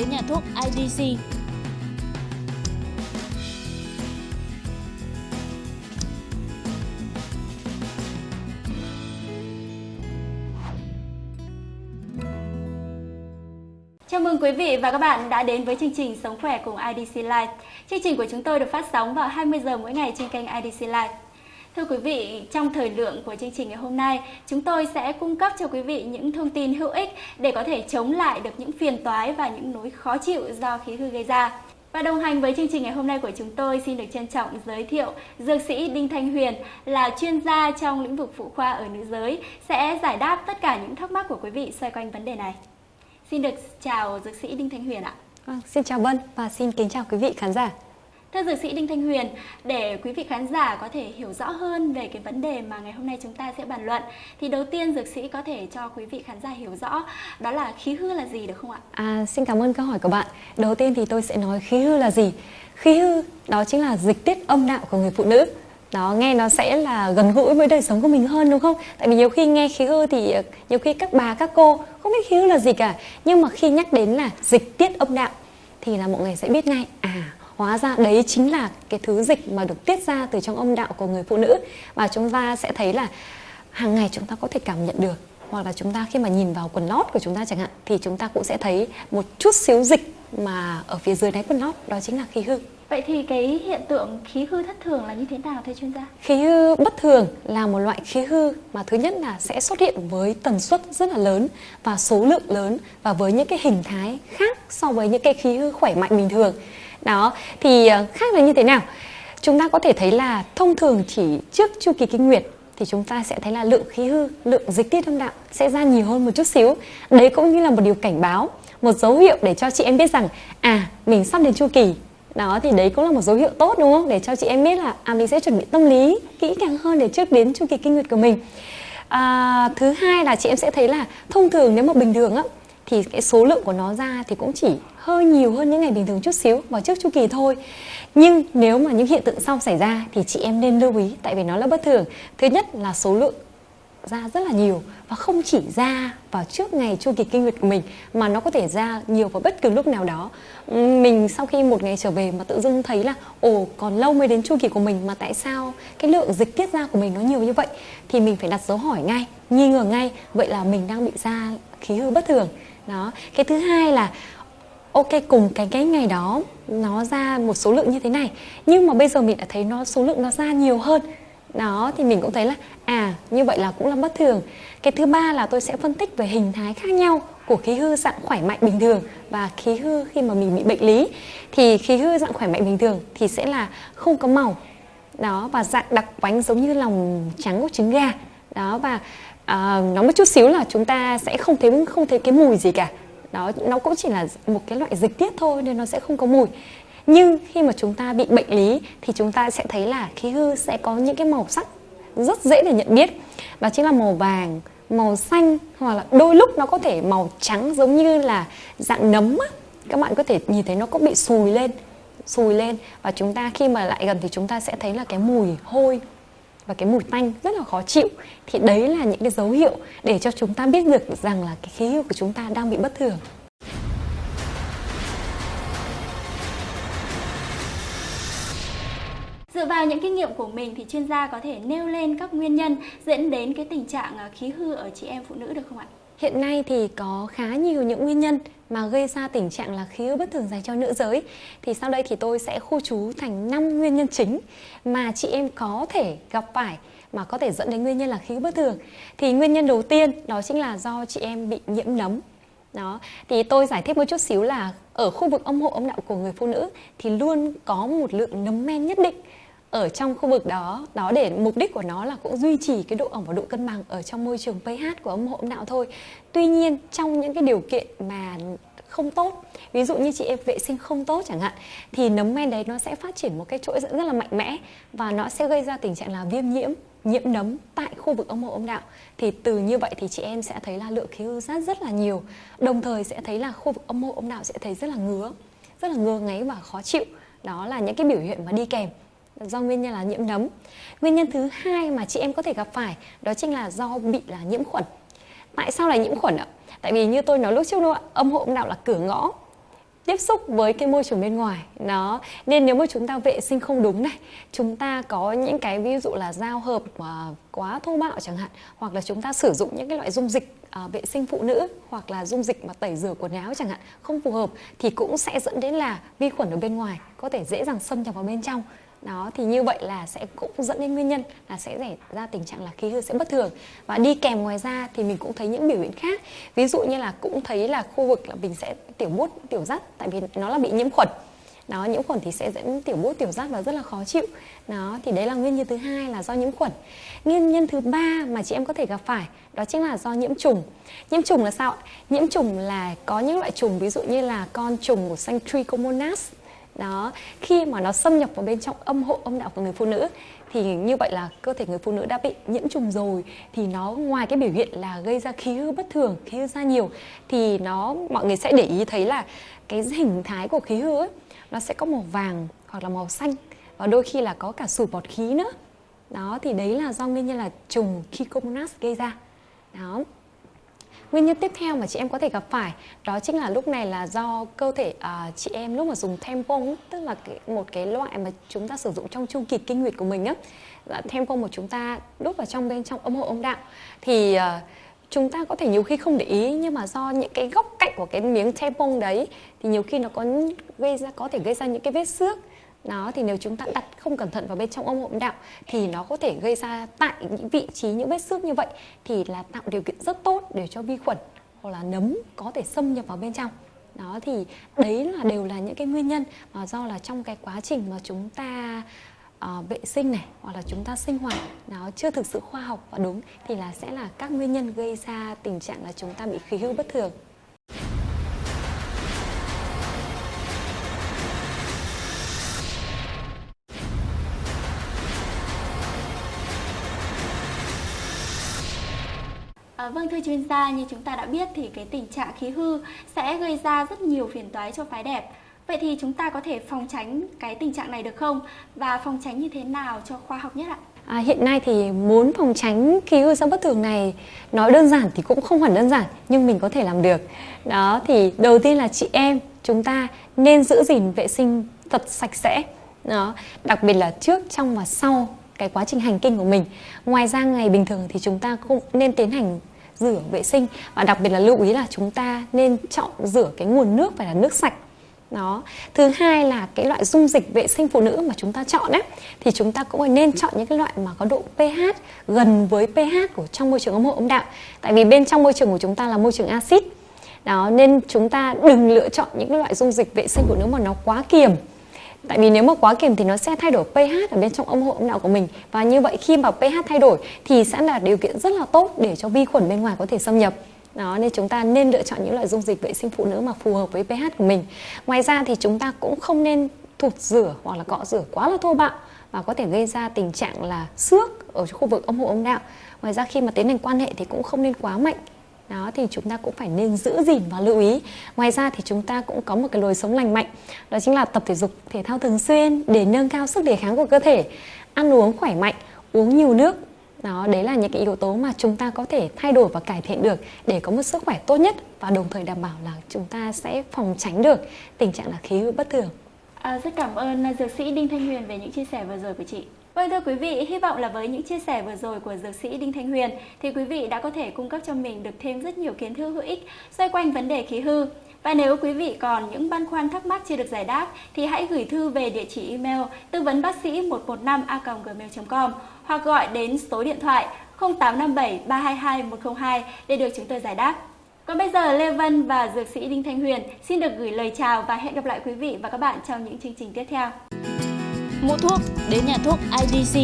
Đến nhà thuốc IDC. Chào mừng quý vị và các bạn đã đến với chương trình Sống khỏe cùng IDC Life. Chương trình của chúng tôi được phát sóng vào 20 giờ mỗi ngày trên kênh IDC Life. Thưa quý vị, trong thời lượng của chương trình ngày hôm nay, chúng tôi sẽ cung cấp cho quý vị những thông tin hữu ích để có thể chống lại được những phiền toái và những nỗi khó chịu do khí hư gây ra. Và đồng hành với chương trình ngày hôm nay của chúng tôi xin được trân trọng giới thiệu Dược sĩ Đinh Thanh Huyền là chuyên gia trong lĩnh vực phụ khoa ở nữ giới sẽ giải đáp tất cả những thắc mắc của quý vị xoay quanh vấn đề này. Xin được chào dược sĩ Đinh Thanh Huyền ạ. Vâng, xin chào Vân và xin kính chào quý vị khán giả. Thưa dược sĩ Đinh Thanh Huyền, để quý vị khán giả có thể hiểu rõ hơn về cái vấn đề mà ngày hôm nay chúng ta sẽ bàn luận thì đầu tiên dược sĩ có thể cho quý vị khán giả hiểu rõ đó là khí hư là gì được không ạ? À, xin cảm ơn câu hỏi của bạn. Đầu tiên thì tôi sẽ nói khí hư là gì. Khí hư đó chính là dịch tiết âm đạo của người phụ nữ. Đó nghe nó sẽ là gần gũi với đời sống của mình hơn đúng không? Tại vì nhiều khi nghe khí hư thì ờ, nhiều khi các bà các cô không biết khí hư là gì cả. Nhưng mà khi nhắc đến là dịch tiết âm đạo thì là mọi người sẽ biết ngay à hóa ra đấy chính là cái thứ dịch mà được tiết ra từ trong âm đạo của người phụ nữ. Và chúng ta sẽ thấy là hàng ngày chúng ta có thể cảm nhận được hoặc là chúng ta khi mà nhìn vào quần lót của chúng ta chẳng hạn thì chúng ta cũng sẽ thấy một chút xíu dịch mà ở phía dưới đáy quần lót đó chính là khí hư. Vậy thì cái hiện tượng khí hư thất thường là như thế nào thưa chuyên gia? Khí hư bất thường là một loại khí hư mà thứ nhất là sẽ xuất hiện với tần suất rất là lớn và số lượng lớn và với những cái hình thái khác so với những cái khí hư khỏe mạnh bình thường đó thì ờ, khác là như thế nào? Chúng ta có thể thấy là thông thường chỉ trước chu kỳ kinh nguyệt thì chúng ta sẽ thấy là lượng khí hư lượng dịch tiết âm đạo sẽ ra nhiều hơn một chút xíu. Đấy cũng như là một điều cảnh báo một dấu hiệu để cho chị em biết rằng à mình sắp đến chu kỳ. Đó thì đấy cũng là một dấu hiệu tốt đúng không? Để cho chị em biết là à mình sẽ chuẩn bị tâm lý kỹ càng hơn để trước đến chu kỳ kinh nguyệt của mình. À, thứ hai là chị em sẽ thấy là thông thường nếu mà bình thường á thì cái số lượng của nó ra thì cũng chỉ hơi nhiều hơn những ngày bình thường chút xíu vào trước chu kỳ thôi. Nhưng nếu mà những hiện tượng sau xảy ra thì chị em nên lưu ý, tại vì nó là bất thường. Thứ nhất là số lượng ra rất là nhiều và không chỉ ra vào trước ngày chu kỳ kinh nguyệt của mình, mà nó có thể ra nhiều vào bất cứ lúc nào đó. Mình sau khi một ngày trở về mà tự dưng thấy là, ồ, còn lâu mới đến chu kỳ của mình, mà tại sao cái lượng dịch tiết ra của mình nó nhiều như vậy? Thì mình phải đặt dấu hỏi ngay, nghi ngờ ngay, vậy là mình đang bị ra khí hư bất thường. Đó. Cái thứ hai là ok cùng cái cái ngày đó nó ra một số lượng như thế này. Nhưng mà bây giờ mình đã thấy nó số lượng nó ra nhiều hơn. Đó thì mình cũng thấy là à như vậy là cũng là bất thường. Cái thứ ba là tôi sẽ phân tích về hình thái khác nhau của khí hư dạng khỏe mạnh bình thường và khí hư khi mà mình bị bệnh lý. Thì khí hư dạng khỏe mạnh bình thường thì sẽ là không có màu. Đó và dạng đặc quánh giống như lòng trắng của trứng gà. Đó và à, nói một chút xíu là chúng ta sẽ không thấy không thấy cái mùi gì cả đó, nó cũng chỉ là một cái loại dịch tiết thôi nên nó sẽ không có mùi. Nhưng khi mà chúng ta bị bệnh lý thì chúng ta sẽ thấy là khí hư sẽ có những cái màu sắc rất dễ để nhận biết. Đó chính là màu vàng, màu xanh hoặc là đôi lúc nó có thể màu trắng giống như là dạng nấm á. Các bạn có thể nhìn thấy nó cũng bị sùi lên sùi lên. Và chúng ta khi mà lại gần thì chúng ta sẽ thấy là cái mùi hôi và cái mùi tanh rất là khó chịu, thì đấy là những cái dấu hiệu để cho chúng ta biết được rằng là cái khí hư của chúng ta đang bị bất thường Dựa vào những kinh nghiệm của mình thì chuyên gia có thể nêu lên các nguyên nhân dẫn đến cái tình trạng à, khí hư ở chị em phụ nữ được không ạ? Hiện nay thì có khá nhiều những nguyên nhân mà gây ra tình trạng là khí hư bất thường dành cho nữ giới. Thì sau đây thì tôi sẽ khu trú thành 5 nguyên nhân chính mà chị em có thể gặp phải mà có thể dẫn đến nguyên nhân là khí hư bất thường. Thì nguyên nhân đầu tiên đó chính là do chị em bị nhiễm nấm. Đó, thì tôi giải thích một chút xíu là ở khu vực âm hộ âm đạo của người phụ nữ thì luôn có một lượng nấm men nhất định ở trong khu vực đó. Đó để mục đích của nó là cũng duy trì cái độ ẩm và độ cân bằng ở trong môi trường pH của âm hộ âm đạo thôi. Tuy nhiên, trong những cái điều kiện mà không tốt, ví dụ như chị em vệ sinh không tốt chẳng hạn, thì nấm men đấy nó sẽ phát triển một cái chuỗi dẫn rất là mạnh mẽ và nó sẽ gây ra tình trạng là viêm nhiễm nhiễm nấm tại khu vực âm hộ âm đạo thì từ như vậy thì chị em sẽ thấy là lượng khí hư rất rất là nhiều, đồng thời sẽ thấy là khu vực âm hộ âm đạo sẽ thấy rất là ngứa, rất là ngứa ngáy và khó chịu. Đó là những cái biểu hiện mà đi kèm do nguyên nhân là nhiễm nấm. Nguyên nhân thứ hai mà chị em có thể gặp phải đó chính là do bị là nhiễm khuẩn. Tại sao là nhiễm khuẩn ạ? tại vì như tôi nói lúc trước đâu ạ âm hộ âm đạo là cửa ngõ tiếp xúc với cái môi trường bên ngoài nó nên nếu mà chúng ta vệ sinh không đúng này chúng ta có những cái ví dụ là giao hợp mà quá thô bạo chẳng hạn hoặc là chúng ta sử dụng những cái loại dung dịch à, vệ sinh phụ nữ hoặc là dung dịch mà tẩy rửa quần áo chẳng hạn không phù hợp thì cũng sẽ dẫn đến là vi khuẩn ở bên ngoài có thể dễ dàng xâm nhập vào bên trong đó, thì như vậy là sẽ cũng dẫn đến nguyên nhân là sẽ xảy ra tình trạng là khí hư sẽ bất thường. Và đi kèm ngoài ra thì mình cũng thấy những biểu hiện khác. Ví dụ như là cũng thấy là khu vực là mình sẽ tiểu bút, tiểu rắt tại vì nó là bị nhiễm khuẩn. Đó, nhiễm khuẩn thì sẽ dẫn tiểu bút, tiểu rắt và rất là khó chịu. Đó, thì đấy là nguyên nhân thứ hai là do nhiễm khuẩn. Nguyên nhân thứ ba mà chị em có thể gặp phải, đó chính là do nhiễm trùng. Nhiễm trùng là sao nhiễm trùng là có những loại trùng, ví dụ như là con trùng của xanh trichomonas đó, khi mà nó xâm nhập vào bên trong âm hộ, âm đạo của người phụ nữ, thì như vậy là cơ thể người phụ nữ đã bị nhiễm trùng rồi. Thì nó, ngoài cái biểu hiện là gây ra khí hư bất thường, khí hư ra nhiều, thì nó, mọi người sẽ để ý thấy là cái hình thái của khí hư ấy, nó sẽ có màu vàng hoặc là màu xanh. Và đôi khi là có cả sủi bọt khí nữa. Đó, thì đấy là do nguyên nhân là trùng Trichomonas gây ra. Đó. Nguyên nhân tiếp theo mà chị em có thể gặp phải đó chính là lúc này là do cơ thể uh, chị em lúc mà dùng tampon tức là cái, một cái loại mà chúng ta sử dụng trong chu kỳ kinh nguyệt của mình á là tampon mà chúng ta đút vào trong bên trong âm hộ âm đạo. Thì uh, chúng ta có thể nhiều khi không để ý nhưng mà do những cái góc cạnh của cái miếng tampon đấy thì nhiều khi nó có gây ra có thể gây ra những cái vết xước đó thì nếu chúng ta đặt không cẩn thận vào bên trong âm hộ đạo thì nó có thể gây ra tại những vị trí những vết xước như vậy thì là tạo điều kiện rất tốt để cho vi khuẩn hoặc là nấm có thể xâm nhập vào bên trong. Đó thì đấy là đều là những cái nguyên nhân mà do là trong cái quá trình mà chúng ta uh, vệ sinh này hoặc là chúng ta sinh hoạt nó chưa thực sự khoa học và đúng thì là sẽ là các nguyên nhân gây ra tình trạng là chúng ta bị khí hư bất thường. À, vâng thưa chuyên gia, như chúng ta đã biết thì cái tình trạng khí hư sẽ gây ra rất nhiều phiền toái cho phái đẹp. Vậy thì chúng ta có thể phòng tránh cái tình trạng này được không? Và phòng tránh như thế nào cho khoa học nhất ạ? À, hiện nay thì muốn phòng tránh khí hư do bất thường này nói đơn giản thì cũng không hẳn đơn giản nhưng mình có thể làm được. Đó thì đầu tiên là chị em chúng ta nên giữ gìn vệ sinh thật sạch sẽ. Đó, đặc biệt là trước, trong và sau cái quá trình hành kinh của mình. Ngoài ra ngày bình thường thì chúng ta cũng nên tiến hành rửa vệ sinh. Và đặc biệt là lưu ý là chúng ta nên chọn rửa cái nguồn nước phải là nước sạch. Đó. Thứ hai là cái loại dung dịch vệ sinh phụ nữ mà chúng ta chọn ấy, thì chúng ta cũng nên chọn những cái loại mà có độ pH gần với pH của trong môi trường ống hộ âm đạo. Tại vì bên trong môi trường của chúng ta là môi trường axit. Đó, nên chúng ta đừng lựa chọn những cái loại dung dịch vệ sinh phụ nữ mà nó quá kiềm. Tại vì nếu mà quá kiềm thì nó sẽ thay đổi pH ở bên trong âm hộ âm đạo của mình. Và như vậy khi mà pH thay đổi thì sẽ là điều kiện rất là tốt để cho vi khuẩn bên ngoài có thể xâm nhập. Đó, nên chúng ta nên lựa chọn những loại dung dịch vệ sinh phụ nữ mà phù hợp với pH của mình. Ngoài ra thì chúng ta cũng không nên thụt rửa hoặc là cọ rửa quá là thô bạo và có thể gây ra tình trạng là xước ở khu vực âm hộ âm đạo ngoài ra khi mà tiến hành quan hệ thì cũng không nên quá mạnh đó thì chúng ta cũng phải nên giữ gìn và lưu ý. Ngoài ra thì chúng ta cũng có một cái lối sống lành mạnh đó chính là tập thể dục thể thao thường xuyên để nâng cao sức đề kháng của cơ thể ăn uống khỏe mạnh uống nhiều nước. Đó đấy là những cái yếu tố mà chúng ta có thể thay đổi và cải thiện được để có một sức khỏe tốt nhất và đồng thời đảm bảo là chúng ta sẽ phòng tránh được tình trạng là khí hư bất thường. À, rất cảm ơn à, dược sĩ đinh thanh huyền về những chia sẻ vừa rồi của chị. Vâng thưa quý vị, hy vọng là với những chia sẻ vừa rồi của dược sĩ Đinh Thanh Huyền thì quý vị đã có thể cung cấp cho mình được thêm rất nhiều kiến thức hữu ích xoay quanh vấn đề khí hư. Và nếu quý vị còn những băn khoăn thắc mắc chưa được giải đáp thì hãy gửi thư về địa chỉ email tư vấn bác sĩ 115a.gmail.com hoặc gọi đến số điện thoại 0857 322 102 để được chúng tôi giải đáp. Còn bây giờ Lê Vân và Dược sĩ Đinh Thanh Huyền xin được gửi lời chào và hẹn gặp lại quý vị và các bạn trong những chương trình tiếp theo mua thuốc đến nhà thuốc IDC